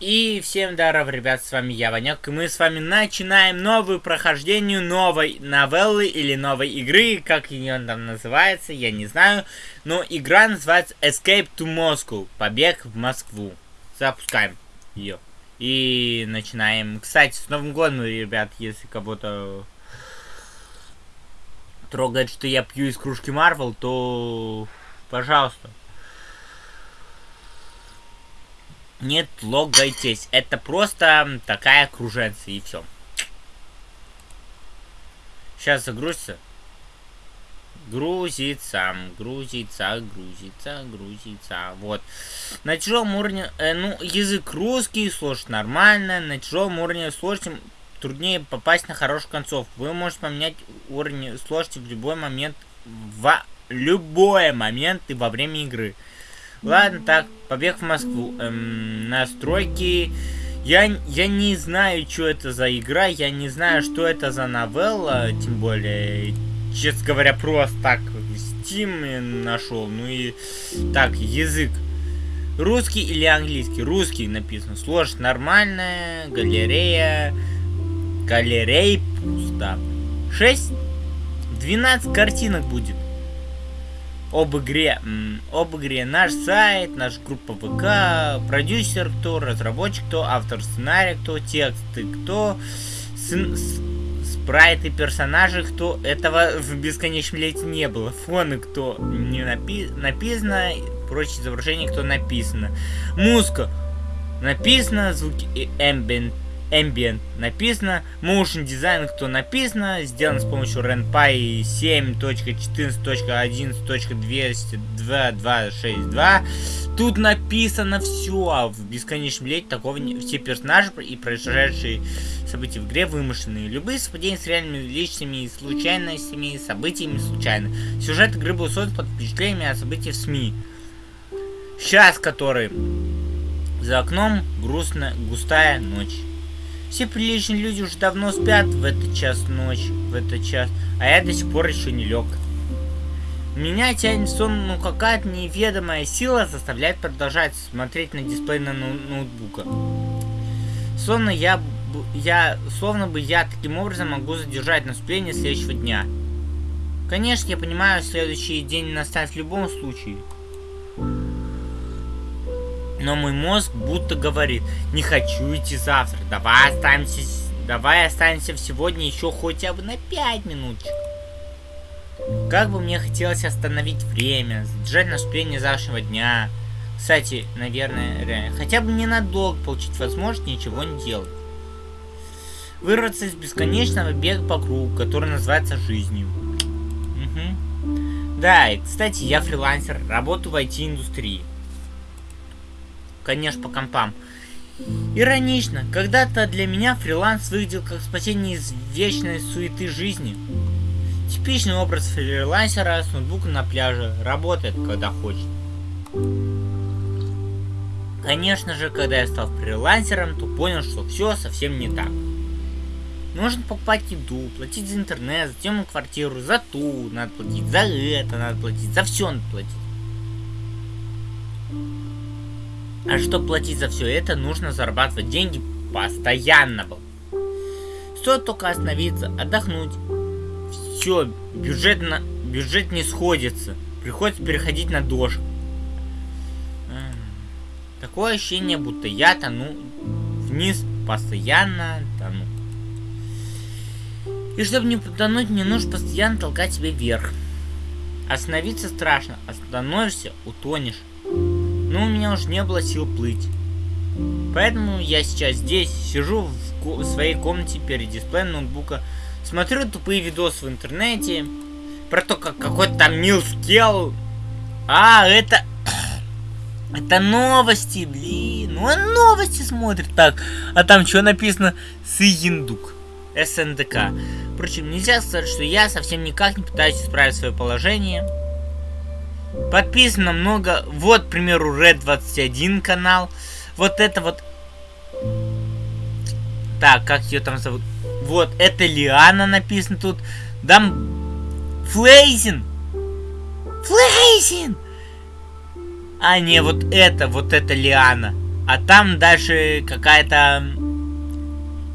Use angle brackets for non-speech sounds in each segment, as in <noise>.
И всем здоров, ребят, с вами я, Ванек, и мы с вами начинаем новую прохождение новой новеллы или новой игры, как ее там называется, я не знаю, но игра называется Escape to Moscow, побег в Москву. Запускаем ее. И начинаем. Кстати, с Новым годом, ребят, если кого-то трогает, что я пью из кружки Марвел, то пожалуйста. Не логайтесь. Это просто такая круженция и все. Сейчас загрузится. Грузится, грузится, грузится, грузится. Вот. На тяжелом уровне, э, ну, язык русский, слушать нормально. На тяжелом уровне сложности труднее попасть на хорошую концовку. Вы можете поменять уровень сложности в любой момент, в любой момент и во время игры. Ладно, так, побег в Москву. Эм, настройки. Я, я не знаю, что это за игра, я не знаю, что это за новелла, тем более, честно говоря, просто так Steam нашел. Ну и так, язык. Русский или английский? Русский написано. Сложность нормальная, галерея. Галерей пусто. 6? 12 картинок будет об игре, об игре наш сайт, наша группа ВК, продюсер кто, разработчик кто, автор сценария кто, тексты кто, спрайты персонажи кто. Этого в бесконечном лете не было. Фоны кто не напи написано, прочие изображения кто написано. Музыка написано, звуки ambient Ambient написано, Motion Design, кто написано, сделан с помощью RenPy 7.14.11.202.262. Тут написано все, а в бесконечном лете такого не... Все персонажи и происшедшие события в игре вымышленные. Любые совпадения с реальными личными случайностями, событиями случайно. Сюжет игры был создан под впечатлениями о событиях в СМИ. Сейчас который за окном грустная густая ночь. Все приличные люди уже давно спят в этот час ночи, в этот час, а я до сих пор еще не лег. Меня тянет сон, ну какая-то неведомая сила заставляет продолжать смотреть на дисплей на ноу ноутбука. Словно я, я, словно бы я таким образом могу задержать наступление следующего дня. Конечно, я понимаю, следующий день настанет в любом случае. Но мой мозг будто говорит, не хочу идти завтра, давай останемся, давай останемся сегодня еще хотя бы на 5 минуточек. Как бы мне хотелось остановить время, задержать наступление завтрашнего дня. Кстати, наверное, реально, хотя бы ненадолго получить возможность ничего не делать. Вырваться из бесконечного бега по кругу, который называется жизнью. Угу. Да, и, кстати, я фрилансер, работаю в IT-индустрии конечно, по компам. Иронично, когда-то для меня фриланс выглядел как спасение из вечной суеты жизни. Типичный образ фрилансера с ноутбуком на пляже, работает, когда хочет. Конечно же, когда я стал фрилансером, то понял, что все совсем не так. Нужно покупать еду, платить за интернет, за темную квартиру, за ту, надо платить за это, надо платить, за все надо платить. А чтобы платить за все это, нужно зарабатывать деньги постоянно. Стоит только остановиться, отдохнуть. Все, бюджет, на... бюджет не сходится. Приходится переходить на дождь. Такое ощущение, будто я тону вниз, постоянно тону. И чтобы не потонуть, мне нужно постоянно толкать себя вверх. Остановиться страшно, остановишься, утонешь но у меня уже не было сил плыть. Поэтому я сейчас здесь сижу в, своей комнате перед дисплеем ноутбука, смотрю тупые видосы в интернете про то, как какой-то там милскел. А, это... <coughs> Это новости, блин. Ну, он новости смотрит так. А там что написано? Сыендук. СНДК. Впрочем, нельзя сказать, что я совсем никак не пытаюсь исправить свое положение. Подписано много. Вот, к примеру, Red 21 канал. Вот это вот... Так, как ее там зовут? Вот, это Лиана написано тут. Дам... Флейзин! Флейзин! А, не, вот это, вот это Лиана. а там дальше какая-то...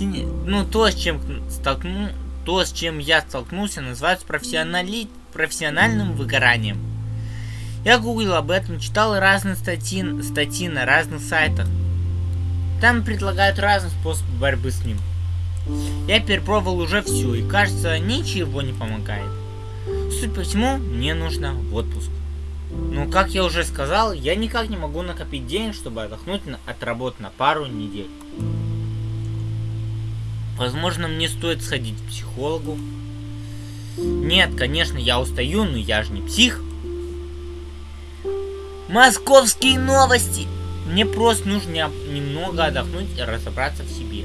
Ну, то, с чем столкну... То, с чем я столкнулся, называется профессионали... профессиональным выгоранием. Я гуглил об этом, читал разные статьи, статьи на разных сайтах. Там предлагают разные способы борьбы с ним. Я перепробовал уже все, и кажется, ничего не помогает. Суть по всему, мне нужно в отпуск. Ну, как я уже сказал, я никак не могу накопить денег, чтобы отдохнуть от работы на пару недель. Возможно, мне стоит сходить к психологу. Нет, конечно, я устаю, но я же не псих. Московские новости! Мне просто нужно немного отдохнуть и разобраться в себе.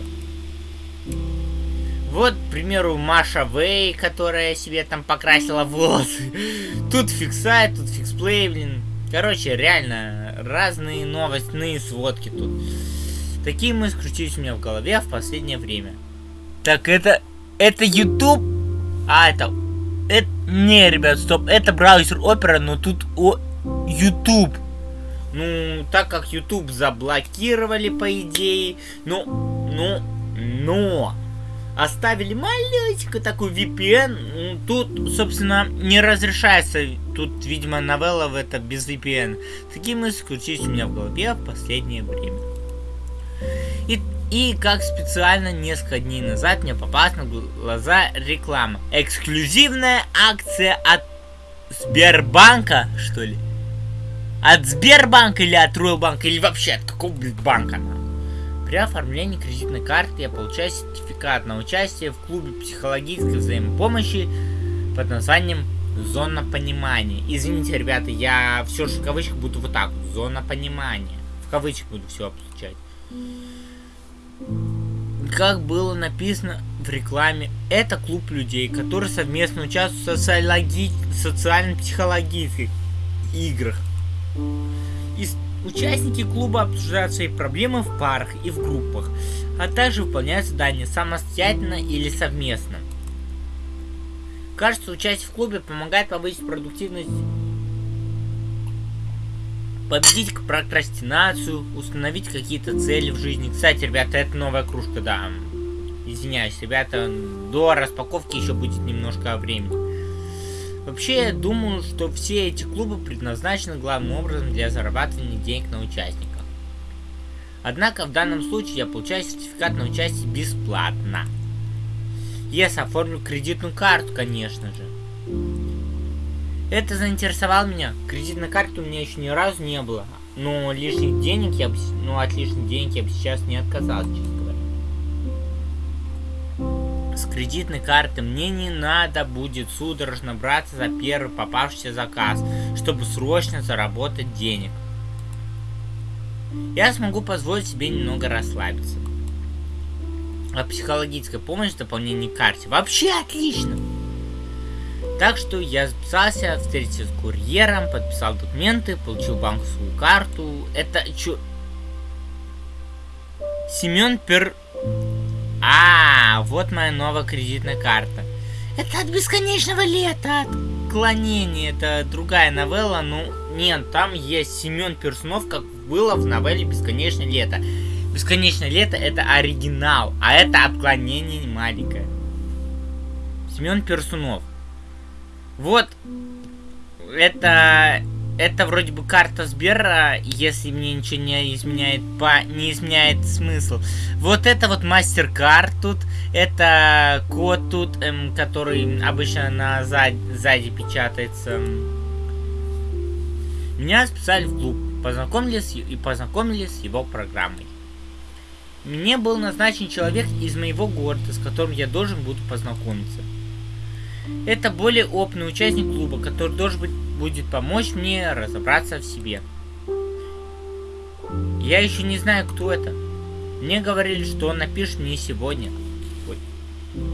Вот, к примеру, Маша Вей, которая себе там покрасила волосы. <laughs> Тут фиксайт, тут фиксплей, блин. Короче, реально, разные новостные сводки тут. Такие мы скрутились у меня в голове в последнее время. Так, это... Это YouTube? А, это... Это... Не, ребят, стоп. Это браузер Opera, но тут о... YouTube. Ну, так как YouTube заблокировали, по идее. Ну, ну, но оставили маленькую такую VPN. Тут, собственно, не разрешается. Тут, видимо, новелла в это без VPN. Такие мысли крутились у меня в голове в последнее время. И, и как специально несколько дней назад мне попалась на глаза реклама. Эксклюзивная акция от Сбербанка, что ли? От Сбербанка или от Ройлбанка, или вообще от какого, блядь, банка? При оформлении кредитной карты я получаю сертификат на участие в клубе психологической взаимопомощи под названием Зона понимания. Извините, ребята, я все же в кавычках буду вот так вот. Зона понимания. В кавычках буду все обозначать. Как было написано в рекламе, это клуб людей, которые совместно участвуют в социально-психологических играх. И Участники клуба обсуждают свои проблемы в парах и в группах, а также выполняют задания самостоятельно или совместно. Кажется, участие в клубе помогает повысить продуктивность, победить прокрастинацию, установить какие-то цели в жизни. Кстати, ребята, это новая кружка, да. Извиняюсь, ребята, до распаковки еще будет немножко времени. Вообще, я думаю, что все эти клубы предназначены главным образом для зарабатывания денег на участниках. Однако в данном случае я получаю сертификат на участие бесплатно. Если оформлю кредитную карту, конечно же. Это заинтересовало меня. Кредитной карты у меня еще ни разу не было. Но лишних денег я бы, ну от лишних денег я бы сейчас не отказался, с кредитной карты мне не надо будет судорожно браться за первый попавшийся заказ, чтобы срочно заработать денег. Я смогу позволить себе немного расслабиться. А психологическая помощь в дополнение к карте вообще отлично. Так что я записался, встретился с курьером, подписал документы, получил банковскую карту. Это чё? Семен Пер... А, вот моя новая кредитная карта. Это от бесконечного лета, отклонение. Это другая новелла, ну, нет, там есть Семен Персунов, как было в новелле Бесконечное лето. Бесконечное лето это оригинал, а это отклонение маленькое. Семен Персунов. Вот, это это вроде бы карта Сбера, если мне ничего не изменяет, по, не изменяет смысл. Вот это вот мастер-карт тут, это код тут, эм, который обычно на зад, сзади печатается. Меня списали в клуб, познакомились и познакомились с его программой. Мне был назначен человек из моего города, с которым я должен буду познакомиться. Это более опытный участник клуба, который должен быть, будет помочь мне разобраться в себе. Я еще не знаю, кто это. Мне говорили, что он напишет мне сегодня. Ой.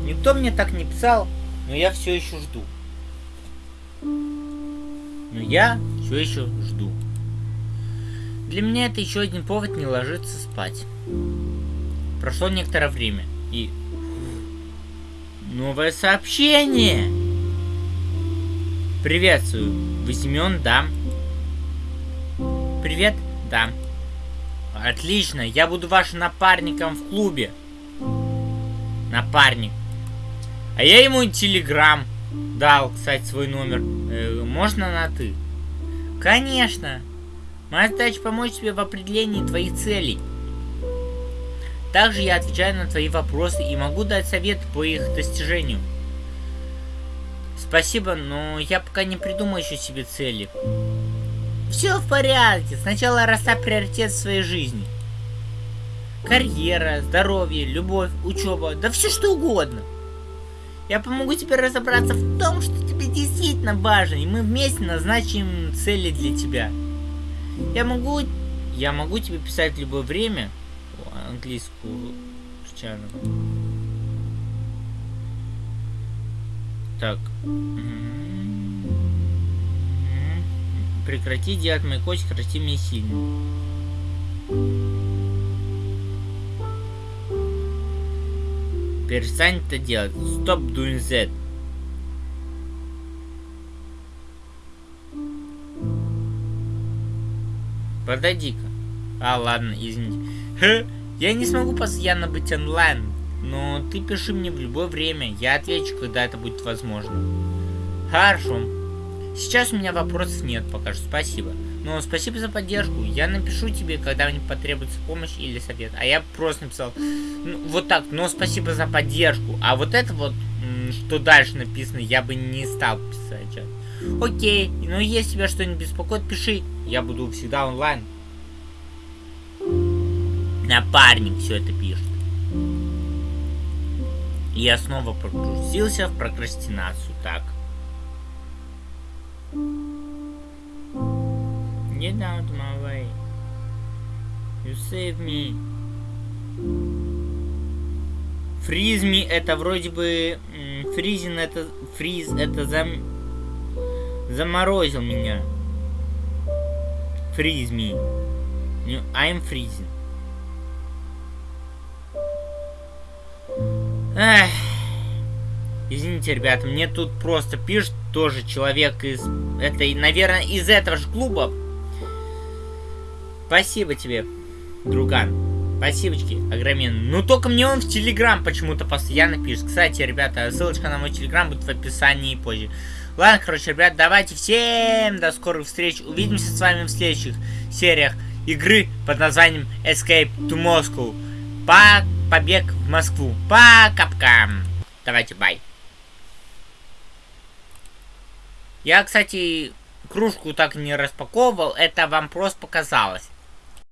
Никто мне так не писал, но я все еще жду. Но я все еще жду. Для меня это еще один повод не ложиться спать. Прошло некоторое время, и Новое сообщение! Приветствую. Семен? Да. Привет? Да. Отлично, я буду вашим напарником в клубе. Напарник. А я ему телеграм дал, кстати, свой номер. Э, можно на ты? Конечно. Моя задача помочь тебе в определении твоих целей. Также я отвечаю на твои вопросы и могу дать советы по их достижению. Спасибо, но я пока не придумал еще себе цели. Все в порядке. Сначала расставь приоритет в своей жизни. Карьера, здоровье, любовь, учеба, да все что угодно. Я помогу тебе разобраться в том, что тебе действительно важно, и мы вместе назначим цели для тебя. Я могу... Я могу тебе писать в любое время. Английскую случайно. Так. Прекрати делать мои кости красивыми и сильными. Перестань это делать. Stop doing that. Подойди-ка. А, ладно, извините. <laughs> Я не смогу постоянно быть онлайн, но ты пиши мне в любое время. Я отвечу, когда это будет возможно. Хорошо. Сейчас у меня вопросов нет пока что, спасибо. Но спасибо за поддержку. Я напишу тебе, когда мне потребуется помощь или совет. А я просто написал, ну, вот так, но спасибо за поддержку. А вот это вот, что дальше написано, я бы не стал писать. Окей, ну если тебя что-нибудь беспокоит, пиши. Я буду всегда онлайн. Напарник все это пишет. Я снова погрузился в прокрастинацию. Так. Get out of my way. You save me. Фризми это вроде бы... Фризин это... Фриз это зам... Заморозил меня. Freeze me. I'm freezing. Эх. Извините, ребята, мне тут просто пишет тоже человек из... Это, наверное, из этого же клуба. Спасибо тебе, друган. Спасибочки, огроменные. Ну, только мне он в Телеграм почему-то постоянно пишет. Кстати, ребята, ссылочка на мой Телеграм будет в описании позже. Ладно, короче, ребят, давайте всем до скорых встреч. Увидимся с вами в следующих сериях игры под названием Escape to Moscow. По побег в Москву. По капкам. Давайте, бай. Я, кстати, кружку так не распаковывал. Это вам просто показалось.